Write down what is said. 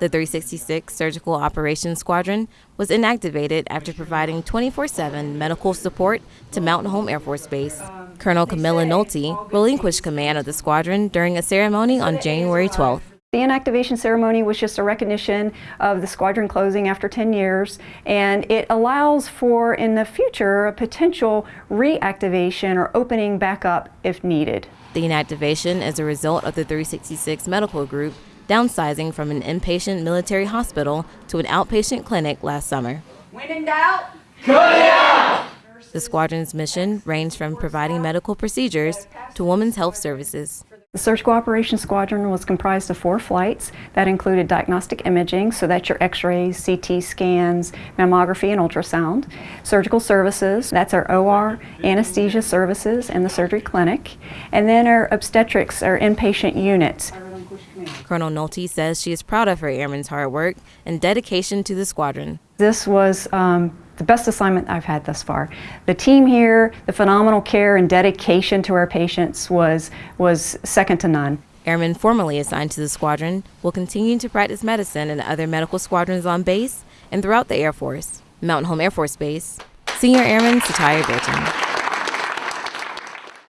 The 366 Surgical Operations Squadron was inactivated after providing 24 7 medical support to Mountain Home Air Force Base. Colonel Camilla Nolte relinquished command of the squadron during a ceremony on January 12th. The inactivation ceremony was just a recognition of the squadron closing after 10 years, and it allows for, in the future, a potential reactivation or opening back up if needed. The inactivation is a result of the 366 Medical Group downsizing from an inpatient military hospital to an outpatient clinic last summer. When in doubt, cut it out! The squadron's mission ranged from providing medical procedures to women's health services. The Surgical Operations Squadron was comprised of four flights that included diagnostic imaging, so that's your x-rays, CT scans, mammography, and ultrasound. Surgical services, that's our OR, anesthesia services, and the surgery clinic. And then our obstetrics, our inpatient units. Colonel Nolte says she is proud of her airmen's hard work and dedication to the squadron. This was um, the best assignment I've had thus far. The team here, the phenomenal care and dedication to our patients was, was second to none. Airmen formerly assigned to the squadron will continue to practice medicine in other medical squadrons on base and throughout the Air Force. Mountain Home Air Force Base, Senior Airman Satya Bilton.